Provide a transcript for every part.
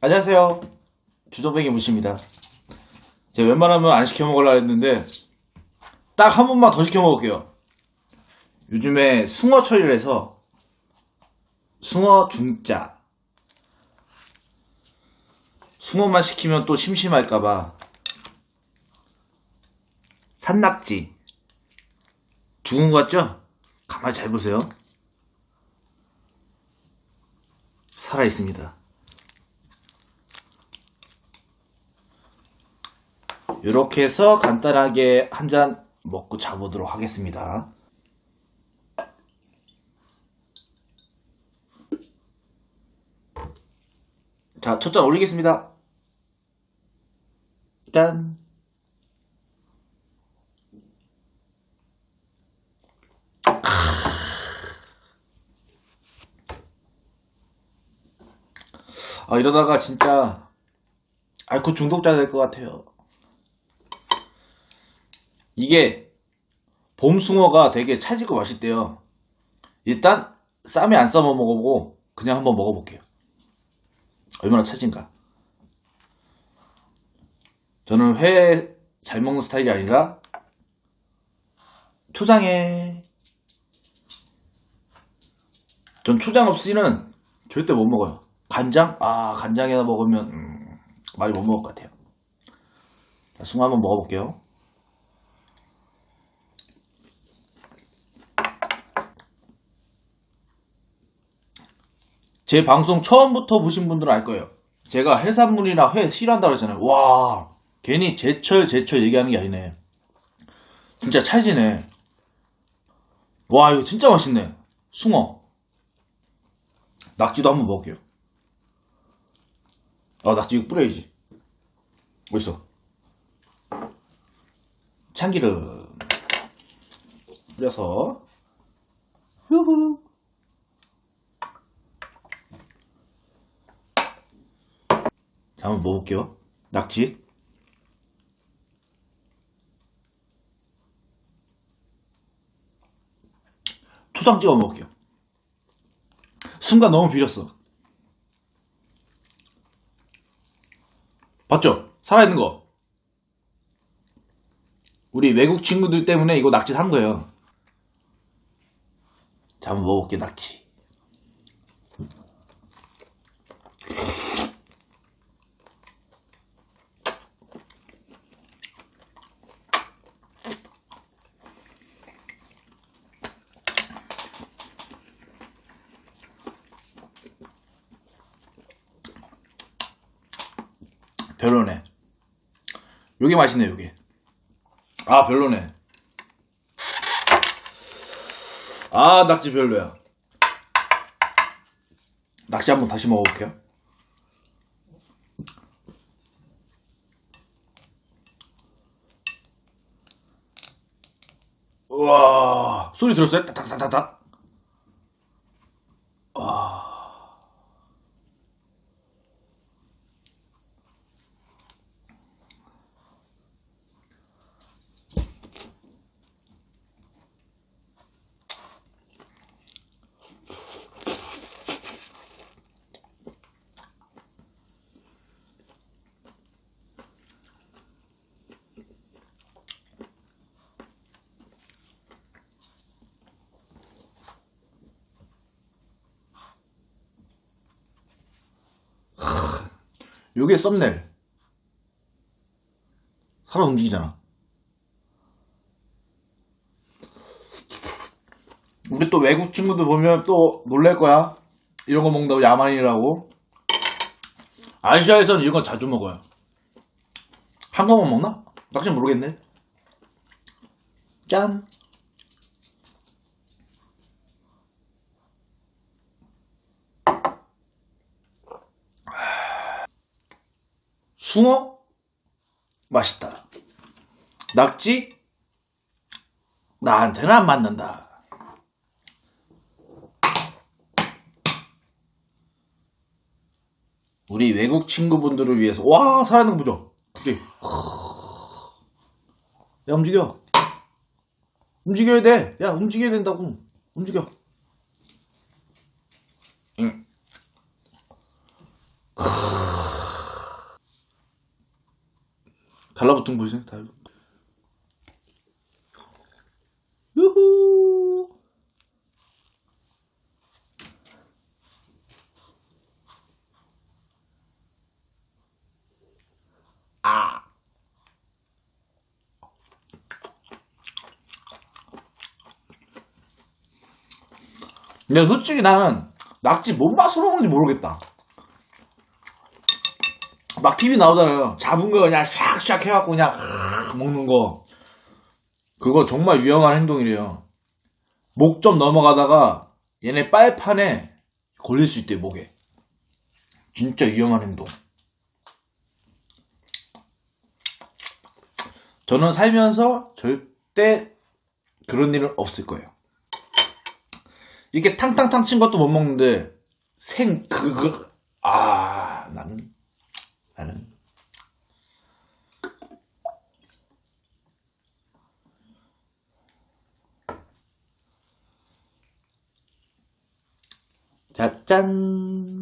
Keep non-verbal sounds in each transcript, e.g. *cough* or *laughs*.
안녕하세요. 주정뱅이 무시입니다. 제가 웬만하면 안 시켜 먹으려고 했는데 딱 한 번만 더 시켜 먹을게요. 요즘에 숭어 철이라서 숭어 중짜 숭어만 시키면 또 심심할까봐 산낙지 죽은 거 같죠? 가만히 잘 보세요. 살아 있습니다. 이렇게 해서 간단하게 한 잔 먹고 자보도록 하겠습니다. 자, 첫 잔 올리겠습니다. 짠. 아, 이러다가 진짜 알코올 중독자 될 것 같아요. 이게 봄숭어가 되게 찰지고 맛있대요. 일단 쌈에 안 싸먹어 먹어보고 그냥 한번 먹어볼게요. 얼마나 찰진가. 저는 회 잘 먹는 스타일이 아니라 초장에 전 초장 없이는 절대 못 먹어요. 간장? 아 간장에다 먹으면 음, 많이 못 먹을 것 같아요. 자, 숭어 한번 먹어볼게요. 제 방송 처음부터 보신 분들은 알 거예요. 제가 해산물이나 회 싫어한다고 했잖아요. 와, 괜히 제철, 제철 얘기하는 게 아니네. 진짜 찰지네. 와, 이거 진짜 맛있네. 숭어. 낙지도 한번 먹을게요. 아, 낙지 이거 뿌려야지. 어딨어? 참기름. 뿌려서. 후후. 한번 먹어볼게요. 낙지. 초장 찍어 먹을게요. 순간 너무 비렸어. 봤죠? 살아있는 거. 우리 외국 친구들 때문에 이거 낙지 산 거예요. 자, 한번 먹어볼게요, 낙지. 별로네. 요게 맛있네, 요게. 아, 별로네. 아, 낙지 별로야. 낙지 한번 다시 먹어볼게요. 우와, 소리 들었어요? 따닥따닥 요게 썸네일. 살아 움직이잖아. 우리 또 외국 친구들 보면 또 놀랄 거야. 이런 거 먹는다고 야만이라고. 아시아에서는 이런 거 자주 먹어요. 한국만 먹나? 낙지 모르겠네. 짠. 숭어? 맛있다. 낙지? 나한테는 안 맞는다. 우리 외국 친구분들을 위해서 와 살아있는 거 보죠. 야 움직여. 움직여야 돼. 야 움직여야 된다고. 움직여. 응. 달라붙은 거 보이세요? 달... 유후! 아! 근데 솔직히 나는 낙지 뭔 맛으로 먹는지 모르겠다. 막 TV 나오잖아요. 잡은 거 그냥 샥샥 해갖고 그냥 먹는 거. 그거 정말 위험한 행동이래요. 목 좀 넘어가다가 얘네 빨판에 걸릴 수 있대, 목에. 진짜 위험한 행동. 저는 살면서 절대 그런 일은 없을 거예요. 이렇게 탕탕탕 친 것도 못 먹는데 생 그거 아 나는 나는 자, 짠.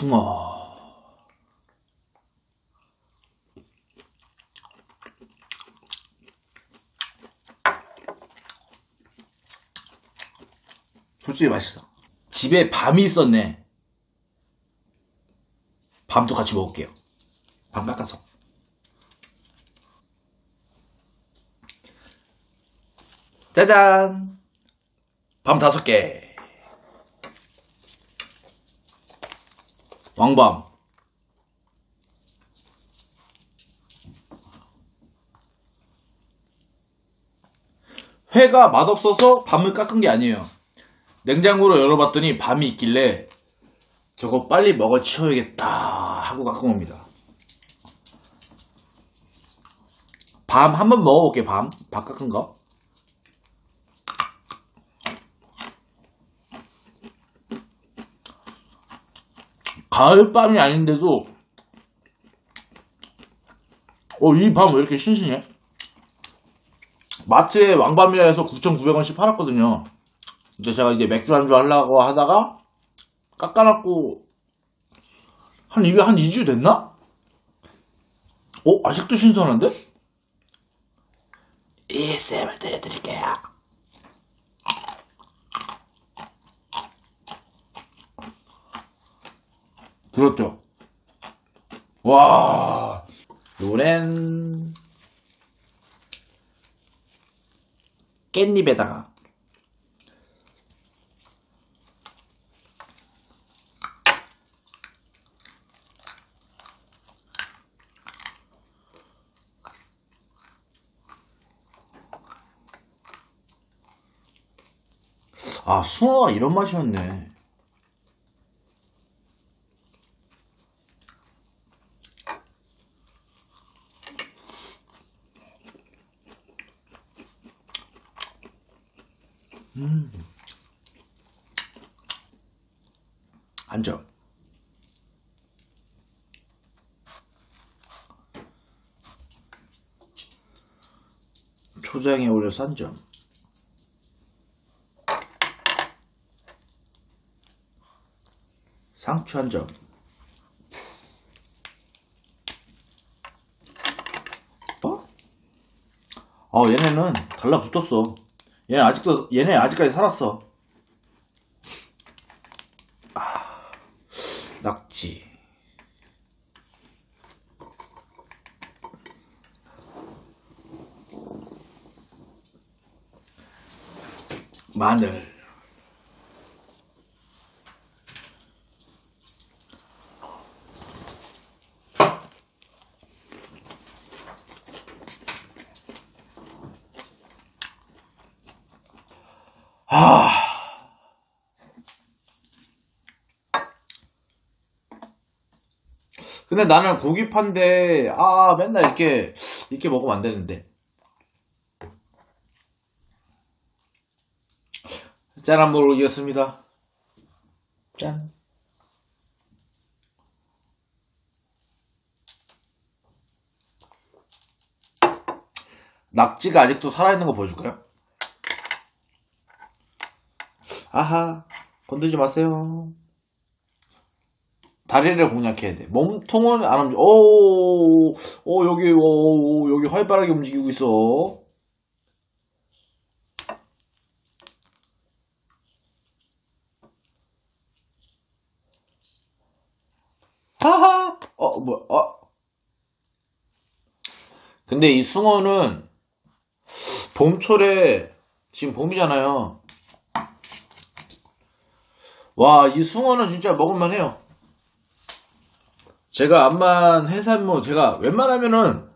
숭어. 솔직히 맛있어. 집에 밤이 있었네. 밤도 같이 먹을게요. 밤 깎아서. 짜잔! 밤 다섯 개. 왕밤. 회가 맛없어서 밤을 깎은 게 아니에요. 냉장고로 열어봤더니 밤이 있길래 저거 빨리 먹어 치워야겠다 하고 깎은 겁니다. 밤 한번 먹어볼게 밤. 밥 깎은 거. 가을밤이 아닌데도 어, 이 밤 왜 이렇게 신신해? 마트에 왕밤이라 해서 9,900원씩 팔았거든요. 근데 제가 이제 맥주 안주 하려고 하다가 깎아놨고 한 입에 한 2주 됐나? 어? 아직도 신선한데? ASMR 들려드릴게요. 들었죠? 와, 요렌 깻잎에다가 아, 숭어가 이런 맛이었네. 음. 앉아. 초장에 올려서 한 점. 상추 한 점. 어? 어, 얘네는 달라붙었어. 얘네 아직도, 얘네 아직까지 살았어. 아, 낙지. 마늘. 근데 나는 고기 판데 아 맨날 이렇게 이렇게 먹으면 안 되는데. 짠 한번 올리겠습니다. 짠. 낙지가 아직도 살아있는 거 보여줄까요? 아하 건들지 마세요. 다리를 공략해야 돼. 몸통은 안 움직여. 오, 오, 여기, 오, 오, 여기 활발하게 움직이고 있어. 하하! 어, 뭐야, 어. 근데 이 숭어는 봄철에, 지금 봄이잖아요. 와, 이 숭어는 진짜 먹을만 해요. 제가 암만 해산물, 제가 웬만하면은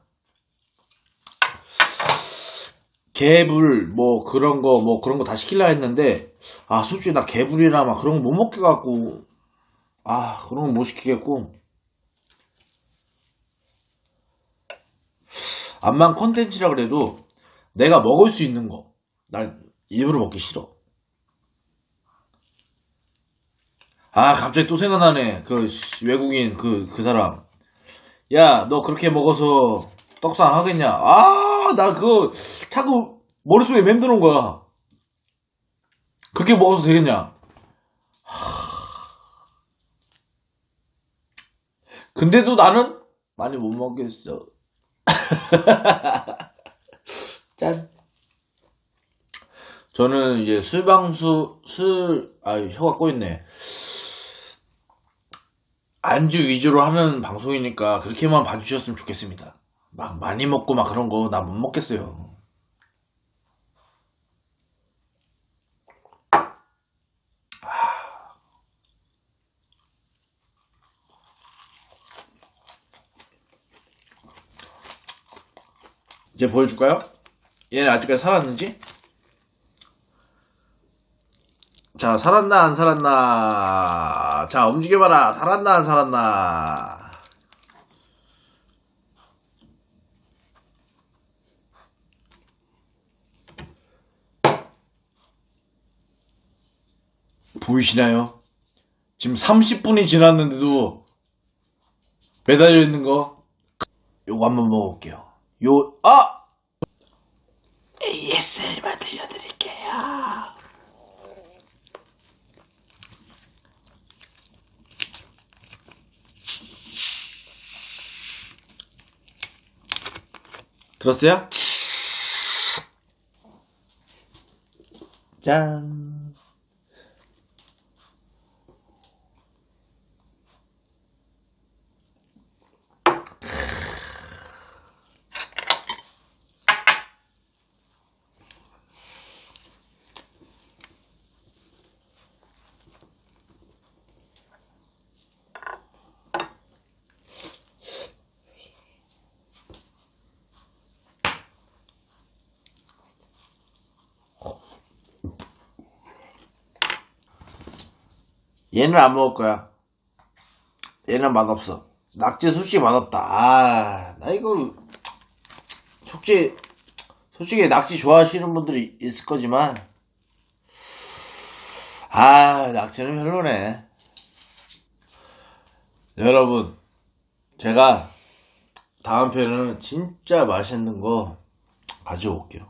개불, 뭐 그런 거, 뭐 그런 거 다 시킬라 했는데, 아, 솔직히 나 개불이나 막 그런 거 못 먹게 갖고, 아, 그런 거 못 시키겠고. 암만 컨텐츠라 그래도 내가 먹을 수 있는 거, 난 일부러 먹기 싫어. 아, 갑자기 또 생각나네. 그, 씨, 외국인, 그, 그 사람. 야, 너 그렇게 먹어서 떡상 하겠냐? 아, 나 그거 자꾸 머릿속에 맴드는 거야. 그렇게 먹어서 되겠냐? 하... 근데도 나는 많이 못 먹겠어. *laughs* 짠. 저는 이제 술방수, 술, 아, 혀가 꼬였네. 안주 위주로 하는 방송이니까 그렇게만 봐주셨으면 좋겠습니다. 막 많이 먹고 막 그런 거 나 못 먹겠어요. 이제 보여줄까요? 얘는 아직까지 살았는지? 자, 살았나, 안 살았나. 자, 움직여봐라. 살았나, 안 살았나. 보이시나요? 지금 30분이 지났는데도 매달려 있는 거. 요거 한번 먹어볼게요. 요, 아! ASMR 들려드릴게요. 들었어요? 짠. 얘는 안 먹을 거야. 얘는 맛없어. 낙지 솔직히 맛없다. 아, 나 이거, 솔직히, 솔직히 낙지 좋아하시는 분들이 있을 거지만, 아, 낙지는 별로네. 여러분, 제가 다음 편은 진짜 맛있는 거 가져올게요.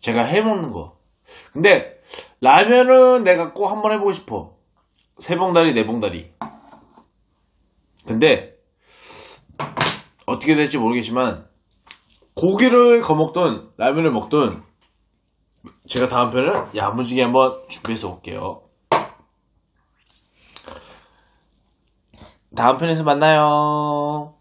제가 해먹는 거. 근데, 라면은 내가 꼭 한번 해보고 싶어. 세 봉다리, 네 봉다리. 근데 어떻게 될지 모르겠지만 고기를 거먹든 라면을 먹든 제가 다음 편을 야무지게 한번 준비해서 올게요. 다음 편에서 만나요.